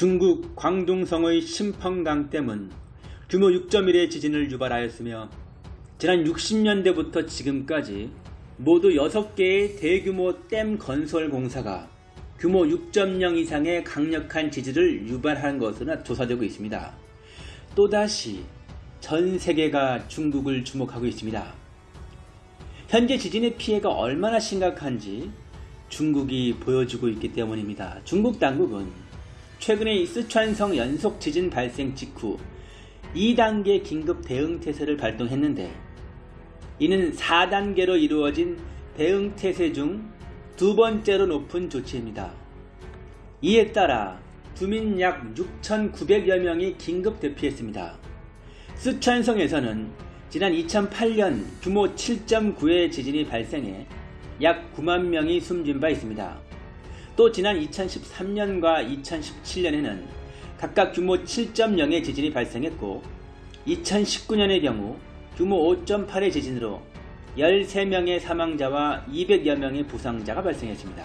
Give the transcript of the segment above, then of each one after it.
중국 광둥성의 심펑강댐은 규모 6.1의 지진을 유발하였으며 지난 60년대부터 지금까지 모두 6개의 대규모 댐 건설 공사가 규모 6.0 이상의 강력한 지진을 유발한 것으로 조사되고 있습니다. 또다시 전 세계가 중국을 주목하고 있습니다. 현재 지진의 피해가 얼마나 심각한지 중국이 보여주고 있기 때문입니다. 중국 당국은 최근에 이 스촨성 연속 지진 발생 직후 2단계 긴급 대응 태세를 발동했는데 이는 4단계로 이루어진 대응 태세 중 두 번째로 높은 조치입니다. 이에 따라 주민 약 6,900여 명이 긴급 대피했습니다. 스촨성에서는 지난 2008년 규모 7.9의 지진이 발생해 약 9만 명이 숨진 바 있습니다. 또 지난 2013년과 2017년에는 각각 규모 7.0의 지진이 발생했고 2019년의 경우 규모 5.8의 지진으로 13명의 사망자와 200여 명의 부상자가 발생했습니다.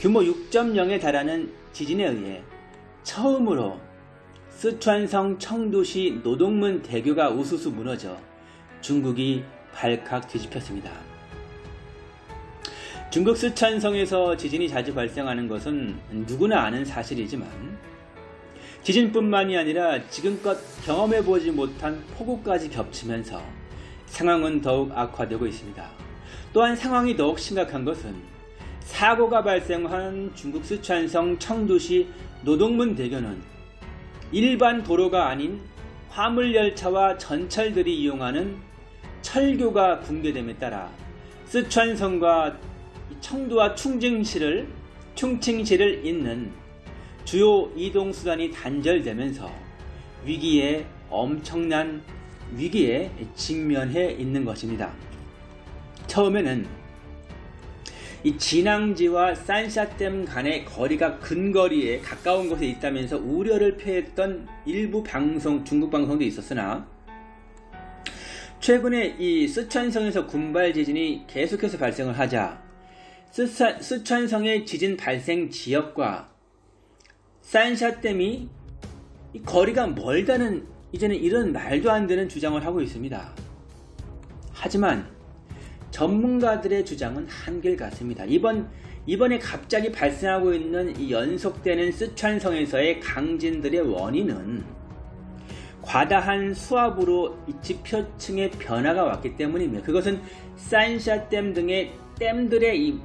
규모 6.0에 달하는 지진에 의해 처음으로 스촨성 청두시 노동문 대교가 우수수 무너져 중국이 발칵 뒤집혔습니다. 중국 스촨성에서 지진이 자주 발생하는 것은 누구나 아는 사실이지만 지진뿐만이 아니라 지금껏 경험해보지 못한 폭우까지 겹치면서 상황은 더욱 악화되고 있습니다. 또한 상황이 더욱 심각한 것은 사고가 발생한 중국 스촨성 청두시 노동문 대교는 일반 도로가 아닌 화물열차와 전철들이 이용하는 철교가 붕괴됨에 따라 스촨성과 청두와 충칭시를 충칭시를 잇는 주요 이동수단이 단절되면서 위기에 엄청난 위기에 직면해 있는 것입니다. 처음에는 이 진앙지와 산샤댐 간의 거리가 근거리에 가까운 곳에 있다면서 우려를 표했던 일부 방송, 중국 방송도 있었으나 최근에 이 스촨성에서 군발 지진이 계속해서 발생을 하자 스촨, 스촨 성의 지진 발생 지역과 산샤댐이 거리가 멀다는 이제는 이런 말도 안 되는 주장을 하고 있습니다. 하지만 전문가들의 주장은 한결 같습니다. 이번 이번에 갑자기 발생하고 있는 이 연속되는 스촨성에서의 강진들의 원인은 과다한 수압으로 이 지표층의 변화가 왔기 때문이며 그것은 산샤댐 등의 댐들의 이,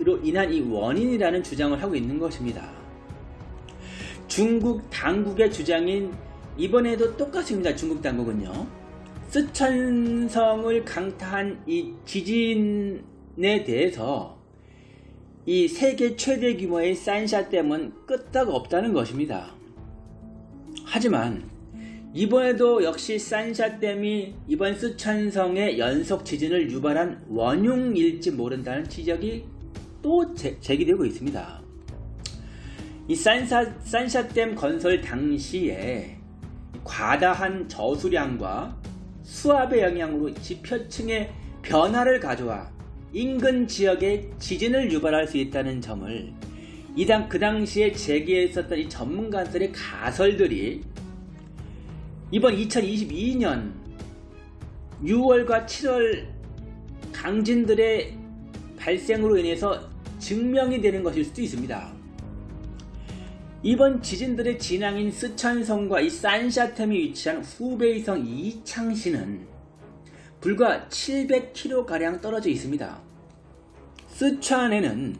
이로 인한 이 원인이라는 주장을 하고 있는 것입니다. 중국 당국의 주장인 이번에도 똑같습니다. 중국 당국은요. 스촨성을 강타한 이 지진에 대해서 이 세계 최대 규모의 산샤댐은 끄떡 없다는 것입니다. 하지만 이번에도 역시 산샤댐이 이번 스촨성의 연속 지진을 유발한 원흉일지 모른다는 지적이 또 제, 제기되고 있습니다. 이 산샤, 산샤댐 건설 당시에 과다한 저수량과 수압의 영향으로 지표층의 변화를 가져와 인근 지역에 지진을 유발할 수 있다는 점을 이당 그 당시에 제기했었던 이 전문가들의 가설들이 이번 2022년 6월과 7월 강진들의 발생으로 인해서 증명이 되는 것일 수도 있습니다. 이번 지진들의 진앙인 스촨성과 이 산샤템이 위치한 후베이성 이창시는 불과 700km가량 떨어져 있습니다. 스촨에는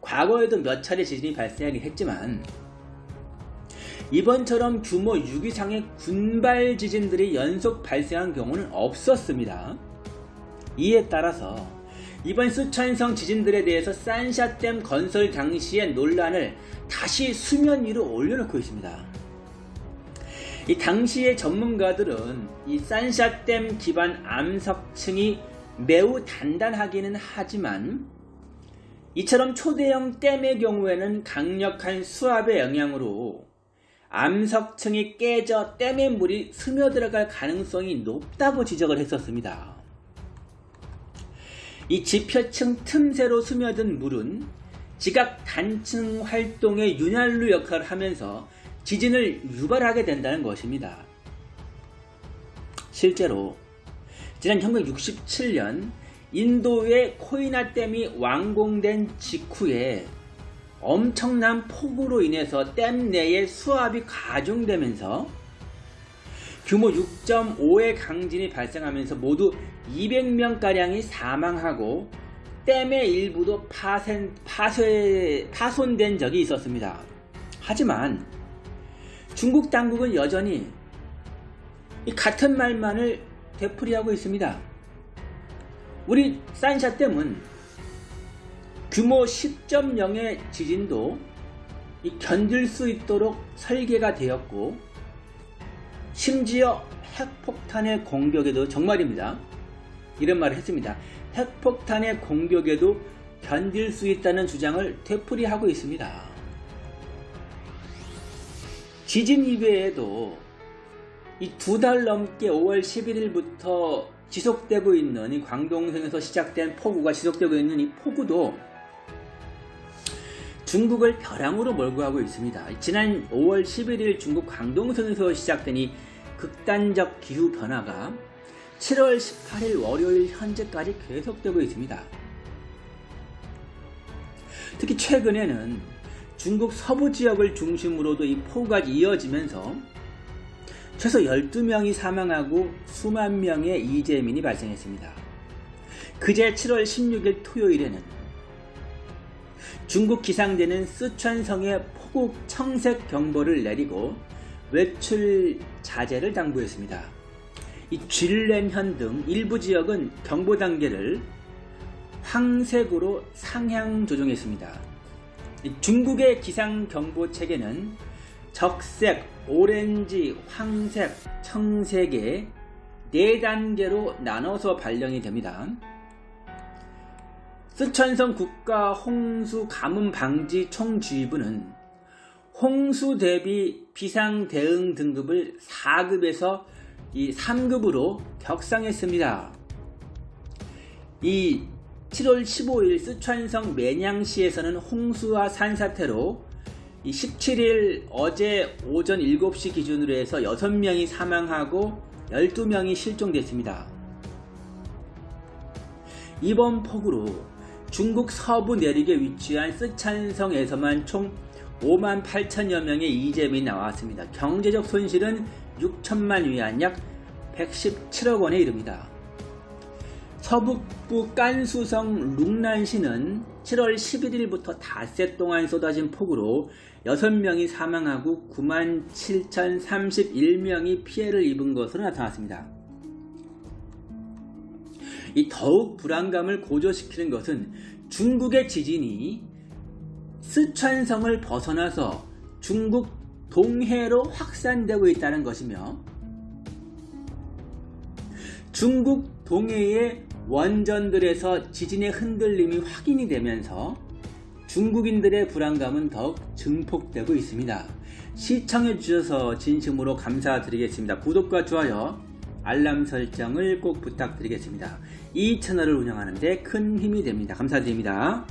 과거에도 몇 차례 지진이 발생하긴 했지만 이번처럼 규모 6 이상의 군발 지진들이 연속 발생한 경우는 없었습니다. 이에 따라서 이번 수천성 지진들에 대해서 산샤댐 건설 당시의 논란을 다시 수면 위로 올려놓고 있습니다. 이 당시의 전문가들은 이 산샤댐 기반 암석층이 매우 단단하기는 하지만 이처럼 초대형 댐의 경우에는 강력한 수압의 영향으로 암석층이 깨져 댐의 물이 스며들어갈 가능성이 높다고 지적을 했었습니다. 이 지표층 틈새로 스며든 물은 지각 단층 활동의 윤활유 역할을 하면서 지진을 유발하게 된다는 것입니다. 실제로 지난 1967년 인도의 코이나 댐이 완공된 직후에 엄청난 폭우로 인해서 댐 내에 수압이 가중되면서 규모 6.5의 강진이 발생하면서 모두 200명가량이 사망하고 댐의 일부도 파손, 파쇄, 파손된 적이 있었습니다. 하지만 중국 당국은 여전히 이 같은 말만을 되풀이하고 있습니다. 우리 산샤댐은 규모 10.0의 지진도 견딜 수 있도록 설계가 되었고 심지어 핵폭탄의 공격에도 정말입니다. 이런 말을 했습니다. 핵폭탄의 공격에도 견딜 수 있다는 주장을 되풀이하고 있습니다. 지진 이외에도 이 두 달 넘게 5월 11일부터 지속되고 있는 이 광동성에서 시작된 폭우가 지속되고 있는 이 폭우도 중국을 벼랑으로 몰고 가고 있습니다. 지난 5월 11일 중국 광동성에서 시작된 이 극단적 기후 변화가 7월 18일 월요일 현재까지 계속되고 있습니다. 특히 최근에는 중국 서부 지역을 중심으로도 이 폭우가 이어지면서 최소 12명이 사망하고 수만 명의 이재민이 발생했습니다. 그제 7월 16일 토요일에는 중국 기상대는 쓰촨성에 폭우 청색 경보를 내리고 외출 자제를 당부했습니다. 이 쥘렌현 등 일부 지역은 경보 단계를 황색으로 상향 조정했습니다. 중국의 기상 경보 체계는 적색, 오렌지, 황색, 청색의 4단계로 나눠서 발령이 됩니다. 쓰촨성 국가 홍수 가뭄 방지 총주의부는 홍수 대비 비상 대응 등급을 4급에서 이 3급으로 격상했습니다. 이 7월 15일 쓰촨성 매냥시에서는 홍수와 산사태로 17일 어제 오전 7시 기준으로 해서 6명이 사망하고 12명이 실종됐습니다. 이번 폭우로 중국 서부 내륙에 위치한 쓰촨성에서만 총 5만 8천여 명의 이재민이 나왔습니다. 경제적 손실은 6천만 위안 약 117억 원에 이릅니다. 서북부 깐수성 룽난시는 7월 11일부터 닷새 동안 쏟아진 폭우로 6명이 사망하고 9만 7,031명이 피해를 입은 것으로 나타났습니다. 이 더욱 불안감을 고조시키는 것은 중국의 지진이 스촨성을 벗어나서 중국 동해로 확산되고 있다는 것이며 중국 동해의 원전들에서 지진의 흔들림이 확인이 되면서 중국인들의 불안감은 더욱 증폭되고 있습니다. 시청해 주셔서 진심으로 감사드리겠습니다. 구독과 좋아요, 알람 설정을 꼭 부탁드리겠습니다. 이 채널을 운영하는데 큰 힘이 됩니다. 감사드립니다.